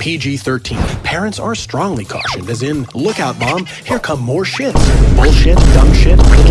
PG 13. Parents are strongly cautioned, as in, look out, mom, here come more shits. Bullshit, dumb shit, shit,